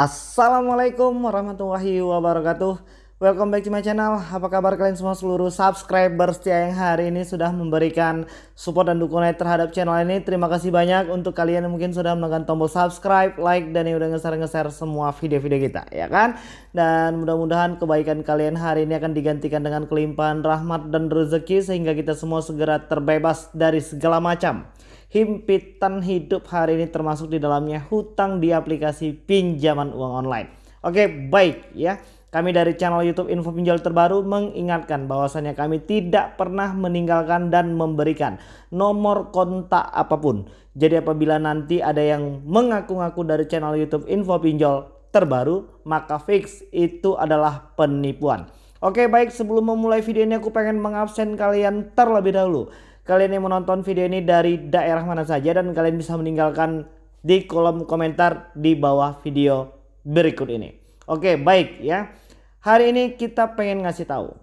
Assalamualaikum warahmatullahi wabarakatuh. Welcome back to my channel. Apa kabar kalian semua seluruh subscriber setia yang hari ini sudah memberikan support dan dukungan terhadap channel ini? Terima kasih banyak untuk kalian yang mungkin sudah menekan tombol subscribe, like, dan yang udah nge-share-nge-share semua video-video kita ya kan? Dan mudah-mudahan kebaikan kalian hari ini akan digantikan dengan kelimpahan rahmat dan rezeki Sehingga kita semua segera terbebas dari segala macam himpitan hidup hari ini termasuk di dalamnya hutang di aplikasi pinjaman uang online. Oke, baik ya. Kami dari channel YouTube Info Pinjol Terbaru mengingatkan bahwasannya kami tidak pernah meninggalkan dan memberikan nomor kontak apa pun. Jadi apabila nanti ada yang mengaku-ngaku dari channel YouTube Info Pinjol Terbaru, maka fix itu adalah penipuan. Oke baik sebelum memulai video ini aku pengen mengabsen kalian terlebih dahulu. Kalian yang menonton video ini dari daerah mana saja dan kalian bisa meninggalkan di kolom komentar di bawah video berikut ini. Oke baik ya. Hari ini kita pengen ngasih tahu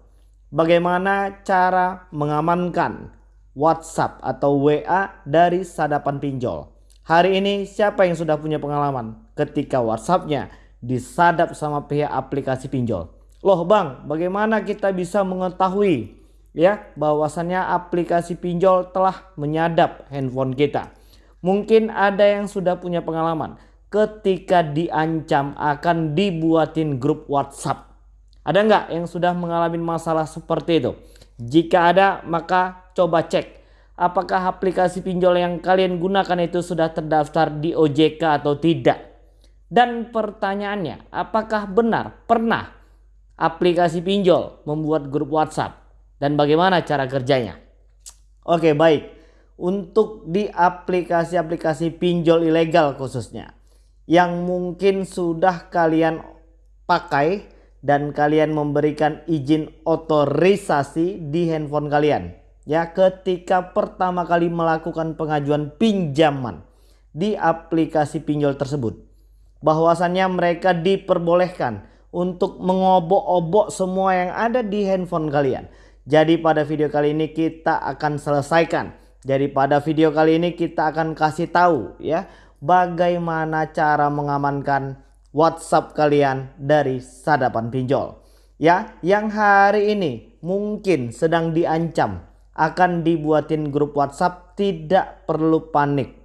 bagaimana cara mengamankan WhatsApp atau WA dari sadapan pinjol. Hari ini siapa yang sudah punya pengalaman ketika WhatsAppnya disadap sama pihak aplikasi pinjol? Loh bang, bagaimana kita bisa mengetahui ya bahwasannya aplikasi pinjol telah menyadap handphone kita? Mungkin ada yang sudah punya pengalaman ketika diancam akan dibuatin grup WhatsApp ada nggak yang sudah mengalami masalah seperti itu? Jika ada, maka coba cek apakah aplikasi pinjol yang kalian gunakan itu sudah terdaftar di OJK atau tidak. Dan pertanyaannya, apakah benar pernah aplikasi pinjol membuat grup WhatsApp dan bagaimana cara kerjanya? Oke, baik. Untuk di aplikasi-aplikasi pinjol ilegal khususnya yang mungkin sudah kalian pakai dan kalian memberikan izin otorisasi di handphone kalian ya ketika pertama kali melakukan pengajuan pinjaman di aplikasi pinjol tersebut bahwasannya mereka diperbolehkan untuk mengobok-obok semua yang ada di handphone kalian jadi pada video kali ini kita akan selesaikan jadi pada video kali ini kita akan kasih tahu ya bagaimana cara mengamankan WhatsApp kalian dari sadapan pinjol. Ya, yang hari ini mungkin sedang diancam akan dibuatin grup WhatsApp tidak perlu panik.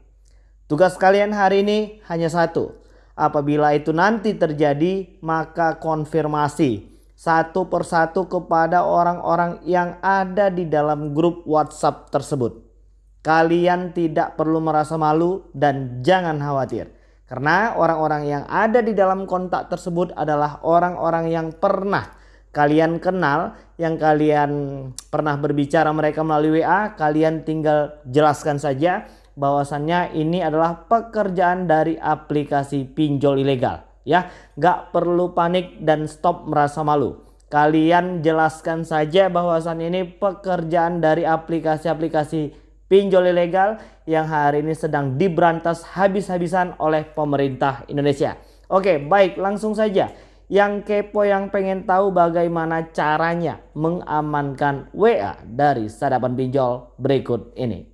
Tugas kalian hari ini hanya satu. Apabila itu nanti terjadi maka konfirmasi satu persatu kepada orang-orang yang ada di dalam grup WhatsApp tersebut. Kalian tidak perlu merasa malu dan jangan khawatir karena orang-orang yang ada di dalam kontak tersebut adalah orang-orang yang pernah kalian kenal, yang kalian pernah berbicara mereka melalui WA, kalian tinggal jelaskan saja bahwasannya ini adalah pekerjaan dari aplikasi pinjol ilegal. Ya, nggak perlu panik dan stop merasa malu. Kalian jelaskan saja bahwasannya ini pekerjaan dari aplikasi-aplikasi pinjol ilegal yang hari ini sedang diberantas habis-habisan oleh pemerintah Indonesia. Oke baik langsung saja. Yang kepo yang pengen tahu bagaimana caranya mengamankan WA dari sadapan pinjol berikut ini.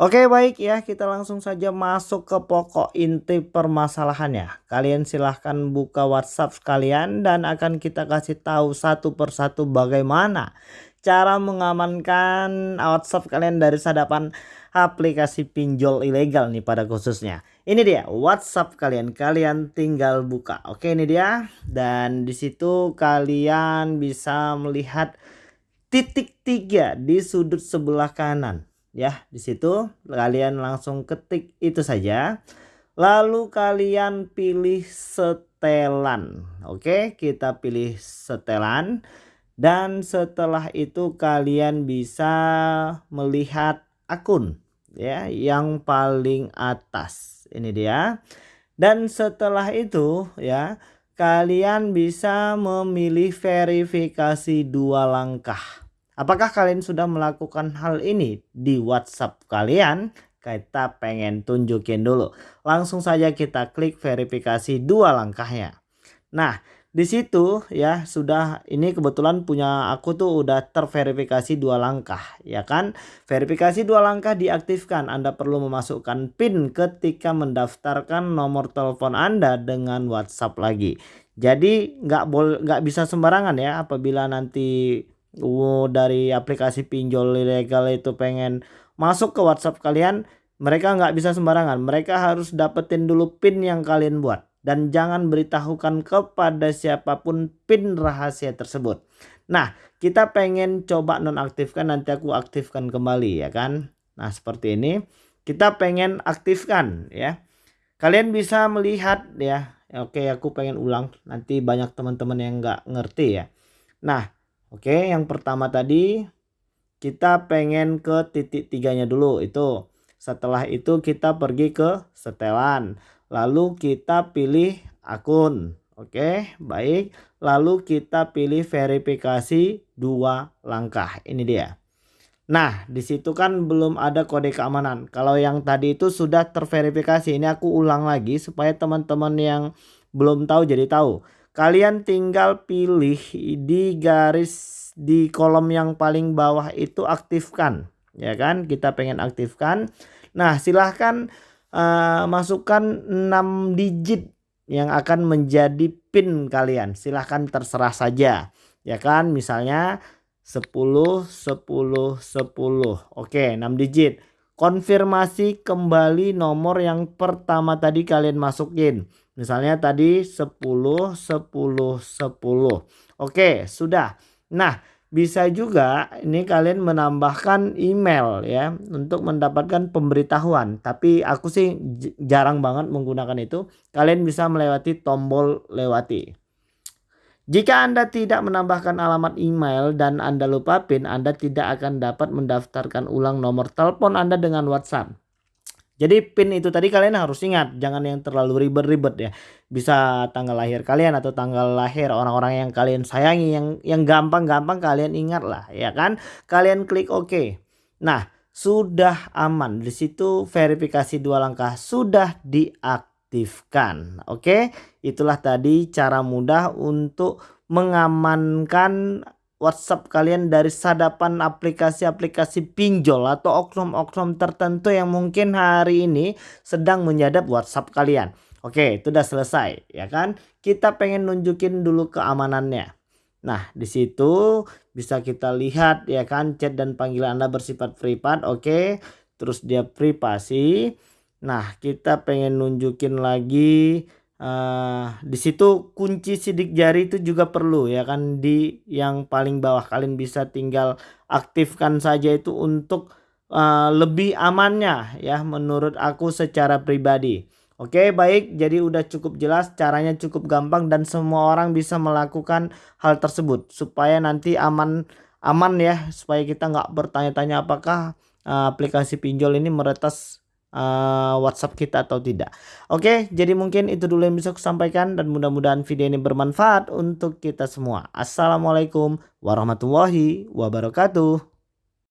Oke baik ya kita langsung saja masuk ke pokok inti permasalahannya. Kalian silahkan buka WhatsApp kalian dan akan kita kasih tahu satu persatu bagaimana cara mengamankan WhatsApp kalian dari sadapan aplikasi pinjol ilegal nih pada khususnya. Ini dia WhatsApp kalian, kalian tinggal buka. Oke, ini dia. Dan di situ kalian bisa melihat titik tiga di sudut sebelah kanan. Ya, di situ kalian langsung ketik itu saja. Lalu kalian pilih setelan. Oke, kita pilih setelan dan setelah itu kalian bisa melihat akun ya yang paling atas ini dia dan setelah itu ya kalian bisa memilih verifikasi dua langkah apakah kalian sudah melakukan hal ini di WhatsApp kalian? Kita pengen tunjukin dulu. Langsung saja kita klik verifikasi dua langkahnya. Nah di situ ya sudah ini kebetulan punya aku tuh udah terverifikasi dua langkah ya kan? Verifikasi dua langkah diaktifkan. Anda perlu memasukkan PIN ketika mendaftarkan nomor telepon Anda dengan WhatsApp lagi. Jadi nggak boleh nggak bisa sembarangan ya apabila nanti uh, dari aplikasi pinjol ilegal itu pengen masuk ke WhatsApp kalian mereka nggak bisa sembarangan mereka harus dapetin dulu PIN yang kalian buat dan jangan beritahukan kepada siapa pun PIN rahasia tersebut. Nah, kita pengen coba nonaktifkan nanti aku aktifkan kembali ya kan. Nah, seperti ini. Kita pengen aktifkan ya. Kalian bisa melihat ya. Oke, aku pengen ulang. Nanti banyak teman-teman yang nggak ngerti ya. Nah, oke, yang pertama tadi kita pengen ke titik tiganya dulu itu. Setelah itu kita pergi ke setelan. Lalu kita pilih akun. Oke, baik. Lalu kita pilih verifikasi dua langkah. Ini dia. Nah, di situ kan belum ada kode keamanan. Kalau yang tadi itu sudah terverifikasi. Ini aku ulang lagi supaya teman-teman yang belum tahu jadi tahu. Kalian tinggal pilih di garis di kolom yang paling bawah itu aktifkan. Ya kan? Kita pengen aktifkan. Nah, silahkan uh, masukkan 6 digit yang akan menjadi pin kalian. Silahkan terserah saja. Ya kan misalnya 10 10 10. Oke 6 digit. Konfirmasi kembali nomor yang pertama tadi kalian masukin. Misalnya tadi 10 10 10. Oke sudah. Nah bisa juga ini kalian menambahkan email ya untuk mendapatkan pemberitahuan tapi aku sih jarang banget menggunakan itu kalian bisa melewati tombol lewati jika Anda tidak menambahkan alamat email dan Anda lupa PIN Anda tidak akan dapat mendaftarkan ulang nomor telepon Anda dengan WhatsApp jadi PIN itu tadi kalian harus ingat, jangan yang terlalu ribet-ribet ya. Bisa tanggal lahir kalian atau tanggal lahir orang-orang yang kalian sayangi yang yang gampang-gampang kalian ingat lah ya kan. Kalian klik OK. Nah, sudah aman. Di situ verifikasi dua langkah sudah diaktifkan. Oke, itulah tadi cara mudah untuk mengamankan WhatsApp kalian dari sadapan aplikasi-aplikasi pinjol atau oknum-oknum tertentu yang mungkin hari ini sedang menyadap WhatsApp kalian. Oke, itu udah selesai ya kan? Kita pengen nunjukin dulu keamanannya. Nah, di situ bisa kita lihat ya kan chat dan panggilan Anda bersifat privat, oke. Terus dia privasi. Nah, kita pengen nunjukin lagi Uh, di situ kunci sidik jari itu juga perlu ya kan? Di yang paling bawah kalian bisa tinggal aktifkan saja itu untuk uh, lebih amannya ya menurut aku secara pribadi. Oke baik. Jadi udah cukup jelas caranya cukup gampang dan semua orang bisa melakukan hal tersebut supaya nanti aman aman ya. Supaya kita nggak bertanya-tanya apakah uh, aplikasi pinjol ini meretas uh, WhatsApp kita atau tidak. Oke, jadi mungkin itu dulu yang bisa aku sampaikan dan mudah-mudahan video ini bermanfaat untuk kita semua. Assalamualaikum warahmatullahi wabarakatuh.